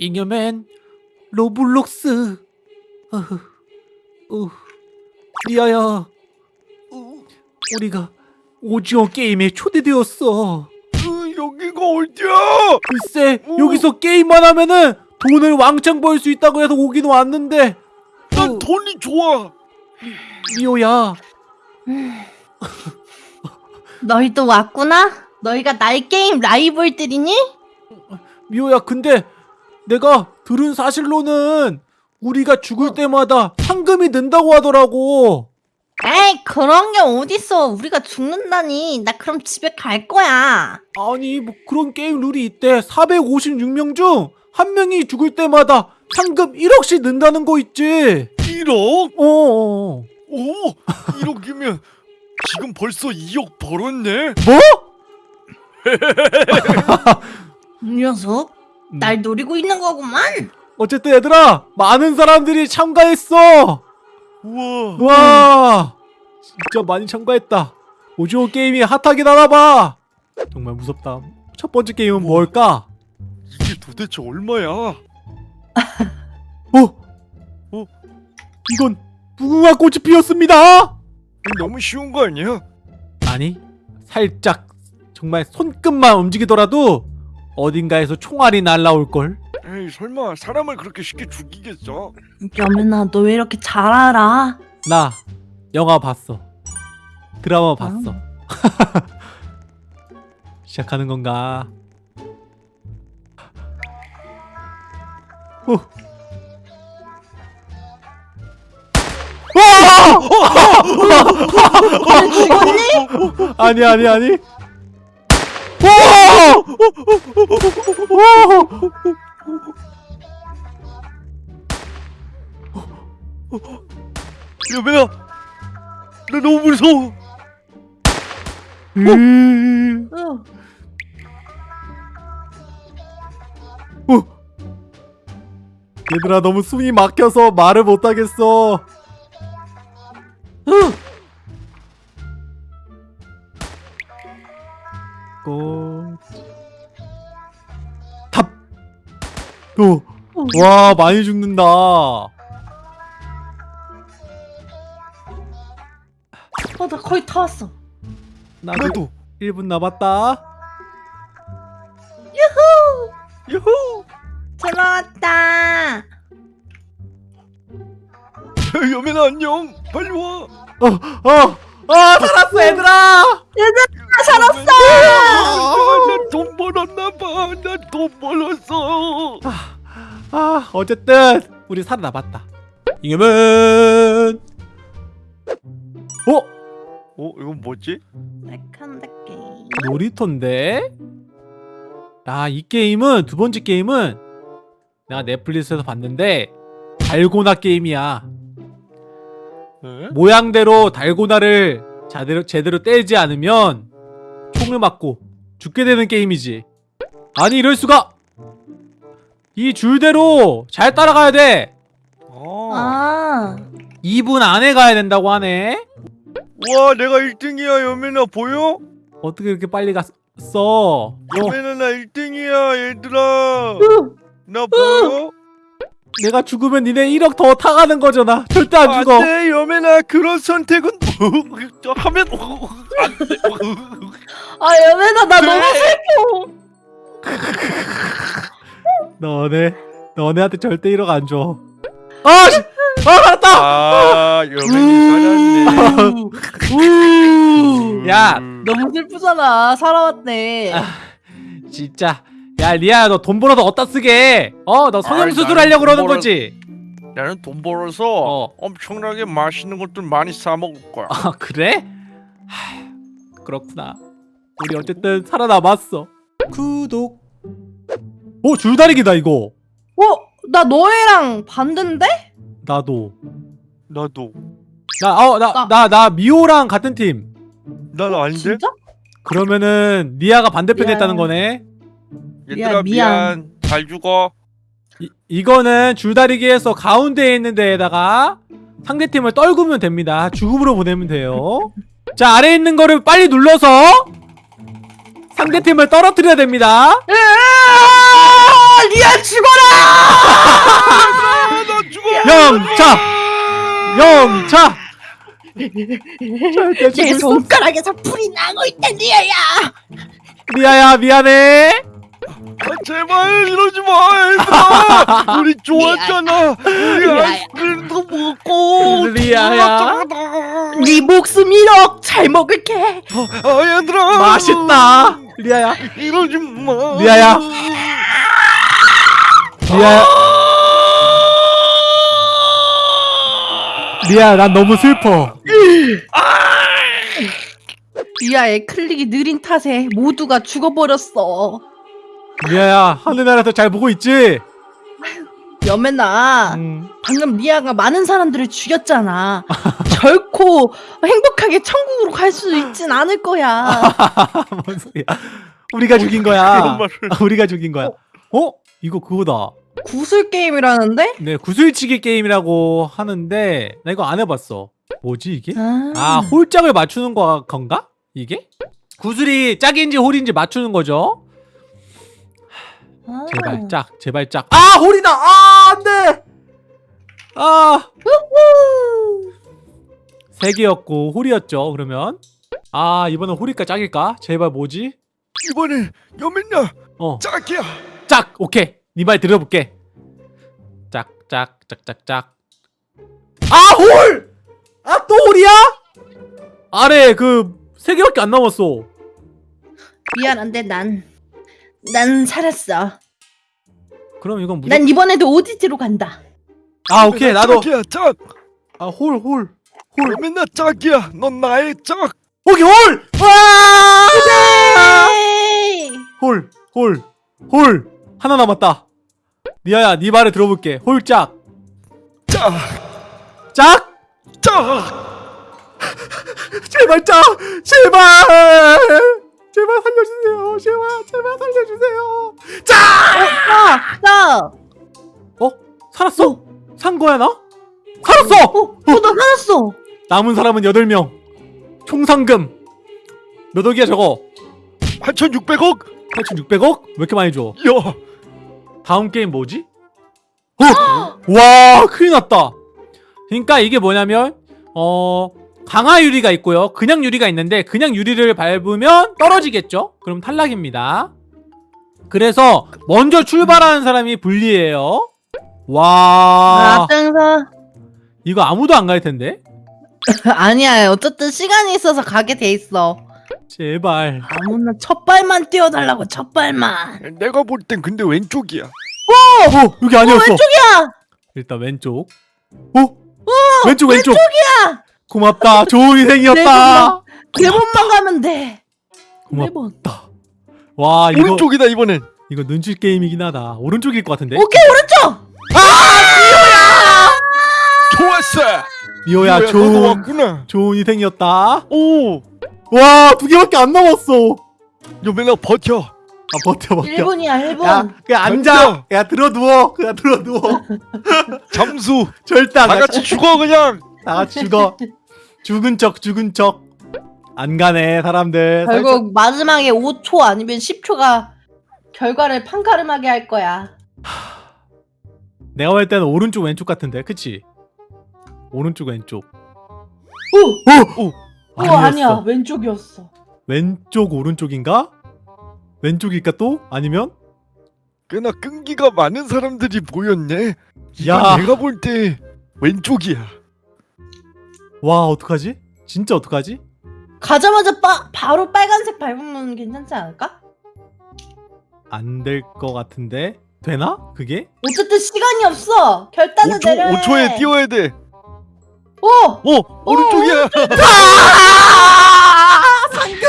잉여맨 로블록스 어, 리아야 어, 우리가 오징어 게임에 초대되었어 으, 여기가 어디야? 글쎄 오. 여기서 게임만 하면은 돈을 왕창 벌 수 있다고 해서 오긴 왔는데 난 어, 돈이 좋아. 리오야 너희도 왔구나? 너희가 나의 게임 라이벌들이니? 미호야 근데 내가 들은 사실로는 우리가 죽을 때마다 상금이 는다고 하더라고. 에이 그런 게 어딨어. 우리가 죽는다니. 나 그럼 집에 갈 거야. 아니 뭐 그런 게임 룰이 있대. 456명 중 한 명이 죽을 때마다 상금 1억씩 는다는 거 있지. 1억? 어어 오, 1억이면 지금 벌써 2억 벌었네. 뭐? 이 녀석 음. 날 노리고 있는 거구만 어쨌든 얘들아 많은 사람들이 참가했어 우와. 와 진짜 많이 참가했다 오징어 게임이 핫하긴 하나봐 정말 무섭다 첫 번째 게임은 뭘까? 이게 도대체 얼마야? 어? 어? 이건 무궁화 꽃이 피었습니다 너무 쉬운 거 아니야? 아니 살짝 정말 손끝만 움직이더라도 어딘가에서 총알이 날라올걸 에이, 설마 사람을 그렇게 쉽게 죽이겠어? 여민아 너 왜 이렇게 잘 알아? 나 영화 봤어 드라마 봤어 시작하는 건가 어. 아니 아니 아니! 여배야, 나 너무 무서워. 음. 어. 어. 얘들아 너무 숨이 막혀서 말을 못하겠어 오! 와 많이 죽는다 어나 거의 다 왔어 나도 나도. 1분 남았다 유후. 잘 나왔다 여매나 안녕. 빨리 와. 어! 어! 아 살았어 얘들아 살았어 나 돈 벌었나 봐. 나 돈 벌었어. 아 어쨌든 우리 살아남았다 이겨면 어? 어, 이건 뭐지? 놀이터인데? 아, 이 게임은 두 번째 게임은 내가 넷플릭스에서 봤는데 달고나 게임이야. 에? 모양대로 달고나를 제대로, 제대로 떼지 않으면 총을 맞고 죽게 되는 게임이지. 아니 이럴 수가! 이 줄대로 잘 따라가야 돼. 아. 아 2분 안에 가야 된다고 하네. 와, 내가 1등이야. 여매나 보여? 어떻게 그렇게 빨리 갔어? 어, 여매나 나 1등이야, 얘들아. 나 보여? 내가 죽으면 니네 1억 더 타가는 거잖아. 절대 안 죽어. 안돼, 여매나 그런 선택은 하면 안 돼. 아 여민아 나 너무 네. 슬퍼 너네 너네한테 절대 1억 안 줘. 아, 씨! 아, 알았다. 아, 여맨이 살았네. 우! 야, 너무 슬프잖아 살아왔네 아, 진짜. 야, 리아야, 너돈 벌어서 어디다 쓰게? 어, 너 성형 아이, 수술 나는 하려고 돈 그러는 벌어- 거지? 나는 돈 벌어서 어. 엄청나게 맛있는 것들 많이 사 먹을 거야. 아, 그래? 하, 그렇구나. 우리 어쨌든 살아남았어. 구독. 오, 줄다리기다 이거. 어? 나 너희랑 반대인데? 나도. 나도. 나, 어, 나, 나- 나, 나 미호랑 같은 팀. 난 아닌데? 진짜? 그러면은 리아가 반대편에 미안. 있다는 거네. 얘들아 미안, 미안. 미안. 잘 죽어. 이, 이거는 줄다리기에서 가운데에 있는 데에다가 상대팀을 떨구면 됩니다. 죽음으로 보내면 돼요. 자, 아래에 있는 거를 빨리 눌러서 상대팀을 떨어뜨려야 됩니다. 으아! 리아 죽어라! 아, 나 죽어. 영차! 영차! 내 손가락에서 불이 나고 있다 리아야! 리아야 미안해 아, 제발 이러지 마, 얘들아. 우리 좋았잖아. 우리. 아이스크림도 먹고. 리아야. 네 목숨 1억 잘 먹을게! 아, 얘들아. 맛있다 리아야 이러지 마. 리아야. 리아야 리아야 난 너무 슬퍼 리아의 클릭이 느린 탓에 모두가 죽어버렸어. 리아야 하늘나라에서 잘 보고 있지? 여맨아, 음. 방금 리아가 많은 사람들을 죽였잖아. 결코 행복하게 천국으로 갈 수 있진 않을 거야. 뭔 소리야 우리가 죽인 거야 말을. 우리가 죽인 거야 어? 이거 그거다 구슬 게임이라는데? 네 구슬치기 게임이라고 하는데 나 이거 안 해봤어 뭐지 이게? 아, 아 홀짝을 맞추는 거 건가? 이게? 구슬이 짝인지 홀인지 맞추는 거죠? 아. 제발 짝 제발 짝아 홀이다 아 안돼 아 우후. 세 개였고 홀이었죠 그러면 아 이번엔 홀일까 짝일까? 제발 뭐지? 이번에 여맨야 어 짝이야. 짝! 오케이 네 말 들어볼게 짝짝 짝 짝짝 아 홀! 아 또 홀이야? 아래 그 세 개밖에 안 남았어 미안한데 난, 난 살았어. 그럼 이건 무조건 난 이번에도 오디지로 간다. 아 오케이 나도 짝이야 짝. 아홀 홀홀 여맨야 짝이야. 넌 나의 짝. 오케이 홀! 와! 홀! 홀! 홀! 하나 남았다 리아야 네 말을 들어볼게 홀짝 짝. 짝! 짝. 제발 짝! 제발! 제발 살려주세요 제발 제발 살려주세요 짝! 아, 나! 어? 살았어? 산 거야 나? 살았어! 어, 어, 나 살았어! 남은 사람은 8명 총 상금 몇 억이야 저거 8,600억. 8,600억? 왜 이렇게 많이 줘? 야. 다음 게임 뭐지? 어! 와 큰일 났다 그러니까 이게 뭐냐면 어 강화 유리가 있고요 그냥 유리가 있는데 그냥 유리를 밟으면 떨어지겠죠? 그럼 탈락입니다 그래서 먼저 출발하는 사람이 불리해요 와 아, 땡사. 이거 아무도 안 갈 텐데 아니야, 어쨌든 시간이 있어서 가게 돼 있어. 제발 아무나 첫 발만 뛰어달라고, 첫 발만. 내가 볼 땐 근데 왼쪽이야. 어 여기 아니었어 왼쪽이야! 일단 왼쪽 어? 왼쪽 왼쪽 왼쪽이야! 고맙다 좋은 네 인생이었다 네 번만 가면 돼. 네 고맙다 번. 와 이거 오른쪽이다 이번엔. 이거 눈치 게임이긴 하다 오른쪽일 것 같은데 오케이, 오른쪽! 좋았어. 미호야 너도 좋은 왔구나. 좋은 인생이었다 오. 와 두 개밖에 안 남았어 여맨아 버텨. 아 버텨 버텨 1분이야, 1분. 야 그냥 앉아. 야 들어 누워 그냥 들어 누워 잠수. 절대 안다 가. 같이 죽어 그냥. 다 같이 죽어 죽은 척 죽은 척 안 가네 사람들 결국 마지막에 5초 아니면 10초가 결과를 판가름하게 할 거야. 내가 볼 때는 오른쪽 왼쪽 같은데 그치? 오른쪽 왼쪽 오! 오! 오, 아니야. 왼쪽이었어. 왼쪽 오른쪽인가? 왼쪽일까 또? 아니면? 꽤나 끈기가 많은 사람들이 모였네. 이건 야. 내가 볼 때 왼쪽이야. 와 어떡하지? 진짜 어떡하지? 가자마자 빠, 바로 빨간색 밟으면 괜찮지 않을까? 안 될 것 같은데 되나? 그게? 어쨌든 시간이 없어. 결단을 5초, 내려. 해. 5초에 뛰어야 돼. 오! 오, 오른쪽이야. 상금!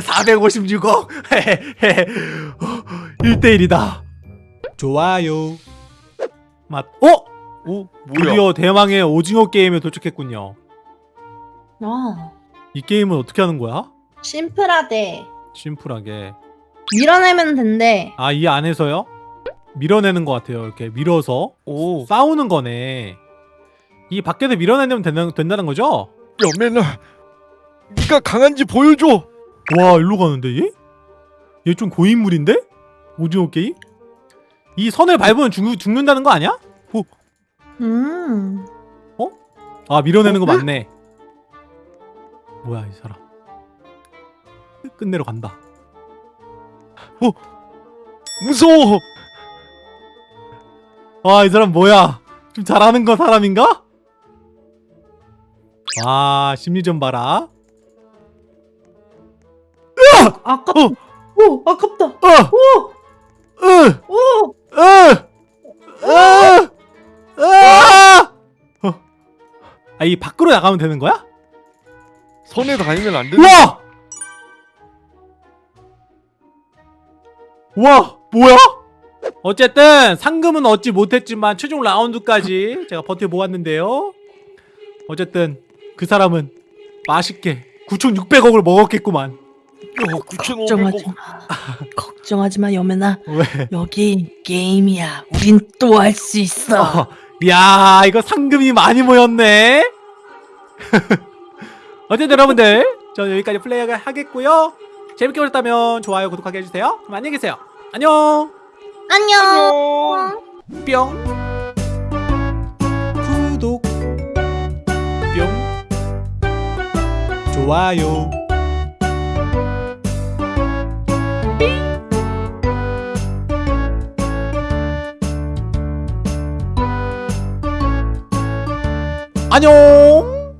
456억 1대1이다 좋아요 맛 어? 오, 뭐야? 드디어 대망의 오징어 게임에 도착했군요 아, 이 게임은 어떻게 하는 거야? 심플하대. 심플하게 밀어내면 된대. 아 이 안에서요? 밀어내는 것 같아요 이렇게 밀어서 오, 싸우는 거네 이 밖에서 밀어내면 된다, 된다는 거죠? 여맨아, 네가 강한지 보여줘. 와 일로 가는데 얘? 얘 좀 고인물인데? 오징어 게임? 이 선을 밟으면 죽, 죽는다는 거 아니야? 음. 아 밀어내는 거 어? 맞네 뭐야 이 사람 끝내러 간다 무서워. 와 이 사람 뭐야 좀 잘하는 거 사람인가? 와 심리전 봐라 아깝. 어! 오, 아깝다. 어! 오, 으! 오. 으! 으! 으아! 어. 아, 이 밖으로 나가면 되는 거야? 선에 다니면 안 되는. 우와! 우와, 뭐야? 어쨌든 상금은 얻지 못했지만 최종 라운드까지 제가 버텨보았는데요. 어쨌든 그 사람은 맛있게 9,600억을 먹었겠구만. 어, 9,500억. 걱정하지 마. 걱정하지 마, 여매나. 왜? 여기 게임이야. 우린 또 할 수 있어. 어, 야, 이거 상금이 많이 모였네. 어쨌든 여러분들, 저는 여기까지 플레이를 하겠고요. 재밌게 보셨다면 좋아요, 구독하게 해주세요. 그럼 안녕히 계세요. 안녕. 안녕. 뿅. 구독. 뿅. 좋아요. 안녕.